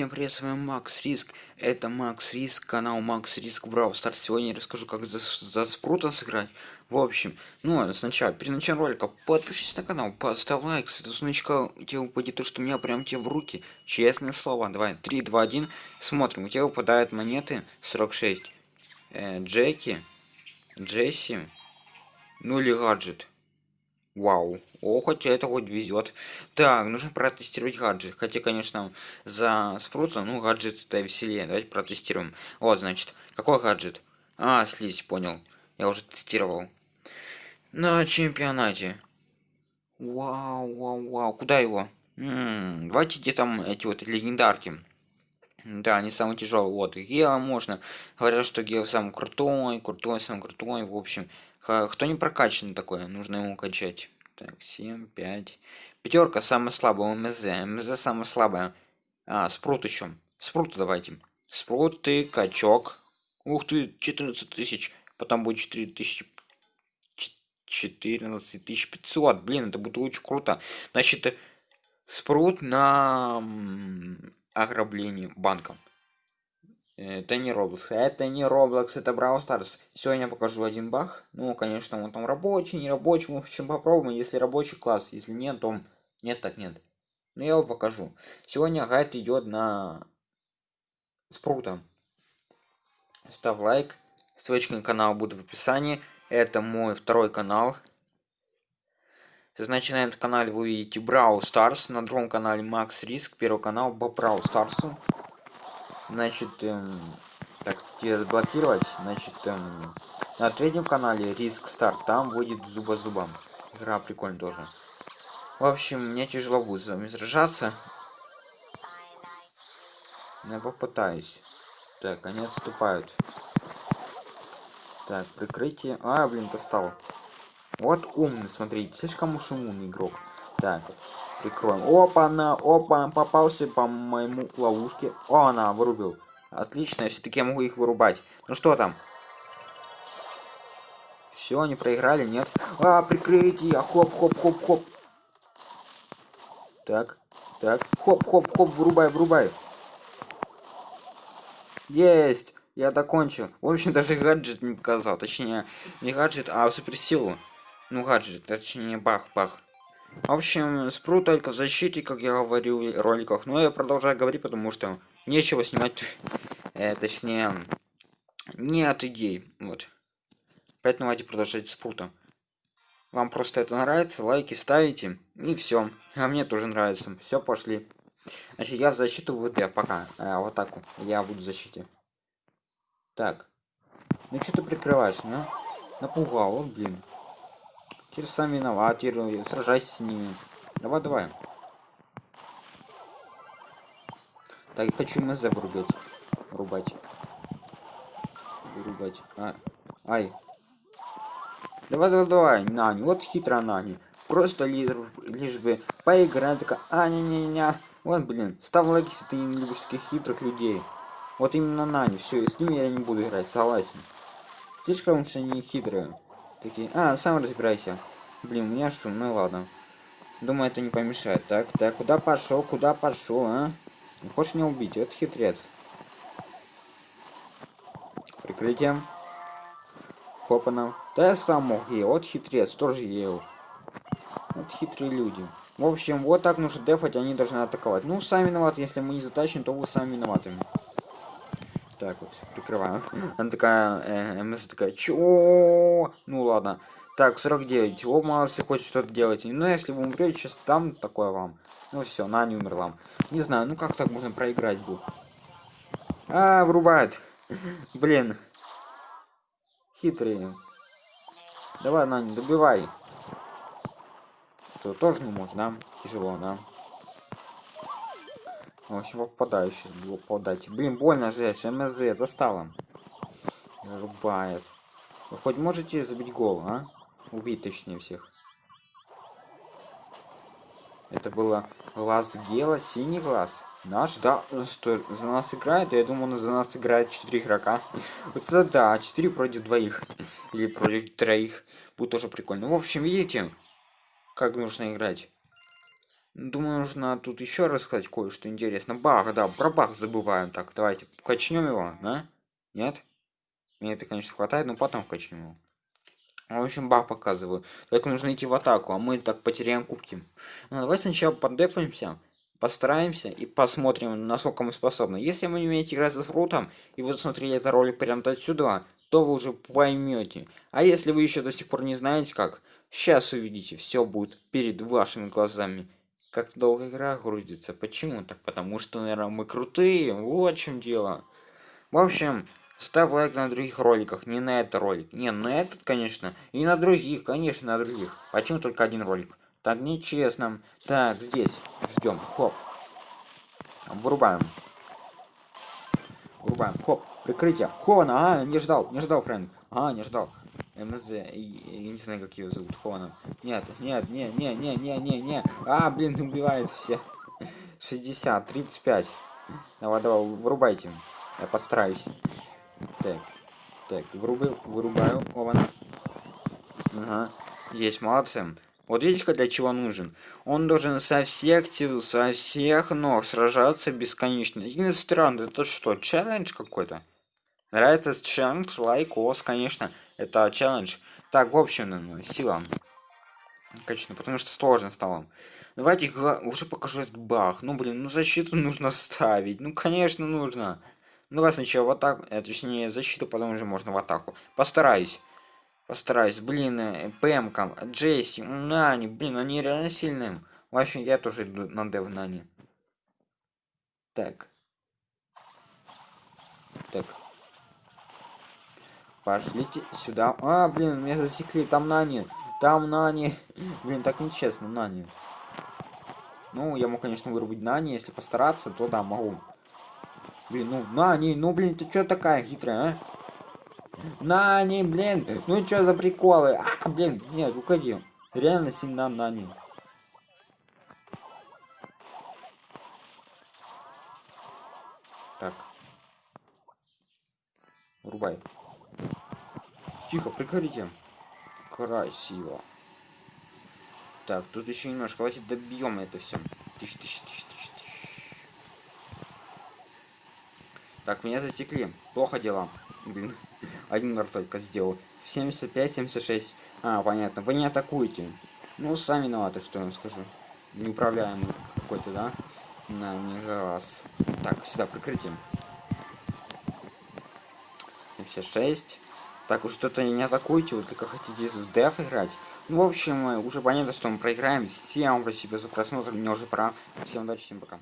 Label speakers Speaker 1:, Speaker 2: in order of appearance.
Speaker 1: всем привет, с вами Макс Риск. Это Макс Риск, канал Макс Риск Брау Старт. Сегодня я расскажу, как за, за спрута сыграть. В общем, ну, сначала, перед началом ролика, подпишись на канал, поставь лайк, с этого значка тебе упадет то, что у меня прям тебе в руки. Честное слово. Давай, 3, 2, 1, смотрим. У тебя выпадают монеты 46. Э, Джеки, Джесси, ну или гаджет. Вау. О, хотя это хоть везет. Так, нужно протестировать гаджет. Хотя, конечно, за спрута, ну, гаджет это веселее. Давайте протестируем. Вот, значит, какой гаджет? А, слизь, понял. Я уже тестировал. На чемпионате. Вау, вау, вау. Куда его? М -м, давайте где там эти вот легендарки. Да, они самые тяжелые. Вот, Гела можно. Говорят, что Гел самый крутой, крутой, самый крутой. В общем, кто не прокачан такой, нужно ему качать. Так, 7, 5. Пятерка самая слабая, МЗ. МЗ самая слабая. А, спрут еще. Спрут давайте. Спрут ты, качок. Ух ты, 14 тысяч. Потом будет 4 тысячи. 14 500. Блин, это будет очень круто. Значит, спрут на ограбление банком. Это не Roblox. Это не Roblox, это Brawl Stars. Сегодня я покажу один баг. Ну, конечно, он там рабочий, не рабочий. Мы в общем попробуем. Если рабочий класс, если нет, то нет, так нет. Но я его покажу. Сегодня гайд идет на спрута. Ставь лайк. Ссылочка на канал будет в описании. Это мой второй канал. Значит, на этом канале вы увидите Brawl Stars. На другом канале Max Risk. Первый канал по Brawl Stars. Значит, эм, так, тебе заблокировать. Значит, эм, на третьем канале Риск Старт, там будет зуба зубом. Игра прикольная тоже. В общем, мне тяжело будет с вами сражаться. Но я попытаюсь. Так, они отступают. Так, прикрытие. А, блин, достал. Вот умный, смотрите, слишком уж умный игрок. Так, Прикроем. Опа, на, опа, попался по моему ловушке. О, она, вырубил. Отлично, все-таки я могу их вырубать. Ну что там? Все, они проиграли, нет? А, прикрытие! Хоп, хоп, хоп, хоп. Так, так. Хоп, хоп, хоп, вырубай, вырубай. Есть! Я докончил. В общем, даже гаджет не показал. Точнее, не гаджет, а суперсилу. Ну, гаджет, точнее, бах, бах. В общем, спру только в защите, как я говорил в роликах. Но я продолжаю говорить, потому что нечего снимать, э, точнее, нет идей. Вот. Поэтому давайте продолжать спрута. Вам просто это нравится, лайки ставите, и все. А мне тоже нравится. Все, пошли. Значит, я в защиту ВД пока. А, вот так вот. Я буду в защите. Так. Ну что ты прикрываешь, не? Напугал, вот, блин. Теперь сам виноват, сражайся с ними. Давай, давай. Так, хочу МЗ вырубать. Вырубать. Вырубать. А. Ай. Давай, давай, давай, Нани. Вот хитро Нани. Просто лишь, лишь бы поиграть. Такая, а, не-не-не. Вот, блин. Ставь лайк, если ты не любишь таких хитрых людей. Вот именно Нани. Все, с ними я не буду играть, согласен. Слишком уж они хитрые. Такие, а, сам разбирайся. Блин, у меня шум, ну ладно. Думаю, это не помешает. Так, так, куда пошел, куда пошел, а? Не хочешь меня убить? Это хитрец. Прикрытие. Хопана. Да я сам мог ей. Вот хитрец, тоже ел. Вот хитрые люди. В общем, вот так нужно дефать, они должны атаковать. Ну, сами виноваты, если мы не затащим, то вы сами виноваты. Так вот, прикрываем. Она такая, э, МС такая, чё? Ну ладно. Так, 49. О, мало если хочет что-то делать. Но если вы умрете, сейчас там такое вам. Ну все, на не умерла. Не знаю, ну как так можно проиграть будет? А, врубает. Блин. Хитрые. Давай, Нани, добивай. Что, тоже не может, да? Тяжело, да? В общем, попадаю сейчас, попадать. Блин, больно же, МЗ, достала. Рубает. Вы хоть можете забить гол, а? Убить точнее всех. Это было глаз Гела, синий глаз. Наш, да, что за нас играет? Я думаю, за нас играет 4 игрока. Вот это да, 4 против двоих. Или против троих. Будет тоже прикольно. В общем, видите, как нужно играть. Думаю, нужно тут еще рассказать кое-что интересно. Бах, да, про бах забываем. Так, давайте качнем его, да? Нет? Мне это, конечно, хватает, но потом качнем его. В общем, бах показываю. Только нужно идти в атаку, а мы так потеряем кубки. Ну, давай сначала поддефаемся, постараемся и посмотрим, насколько мы способны. Если вы не умеете играть со фрутом, и вы смотрели этот ролик прямо отсюда, то вы уже поймете. А если вы еще до сих пор не знаете как, сейчас увидите, все будет перед вашими глазами. Как долго игра грузится? Почему? Так потому что, наверное, мы крутые. Вот в чем дело. В общем, ставь лайк на других роликах, не на этот ролик. Не, на этот, конечно. И на других, конечно, на других. Почему только один ролик? Так нечестно. Так, здесь. Ждем. Хоп. Вырубаем. Вырубаем. Хоп. Прикрытие. Хована. А, не ждал. Не ждал, Фрэнк. А, не ждал. МЗ, я не знаю, как ее зовут, Хона. Нет, нет, не, не, не, не, не, не. А, блин, убивает все. 60, 35. Давай, давай, вырубайте. Я подстараюсь. Так, так, вырубил, вырубаю. Ована. Ага. Есть, молодцы. Вот видите, для чего нужен? Он должен со всех сил, со всех ног сражаться бесконечно. Единственное странно, это что, челлендж какой-то? Нравится челлендж, лайк, ос, конечно. Это челлендж. Так, в общем, ну, сила. Конечно, потому что сложно стало. Давайте уже покажу этот баг. Ну, блин, ну защиту нужно ставить. Ну, конечно, нужно. Ну, давай сначала в атаку, э, точнее, защиту, потом уже можно в атаку. Постараюсь. Постараюсь. Блин, э, ПМКам, Джесси, Нани, блин, они реально сильные. В общем, я тоже иду на дев Нани. Так. Так. Пошлите сюда. А, блин, меня засекли. Там Нани. Там Нани. Блин, так нечестно, Нани. Ну, я могу, конечно, вырубить Нани. Если постараться, то да, могу. Блин, ну, Нани, ну, блин, ты что такая хитрая, а? Нани, блин, ну что за приколы? А, блин, нет, уходи. Реально сильно Нани. Так. Врубай. Тихо, прекратите. Красиво. Так, тут еще немножко. Давайте добьем это все. Тысяч, тысяч, тысяч, тысяч, тысяч. Так, меня засекли. Плохо дела. Блин. Один удар только сделал. 75, 76. А, понятно. Вы не атакуете. Ну, сами виноваты, что я скажу. Неуправляемый какой-то, да? На, не раз. Так, сюда прикрытие. 76. Так уж что-то не атакуйте, вы только хотите в деф играть. Ну, в общем, уже понятно, что мы проиграем. Всем спасибо за просмотр, мне уже пора. Всем удачи, всем пока.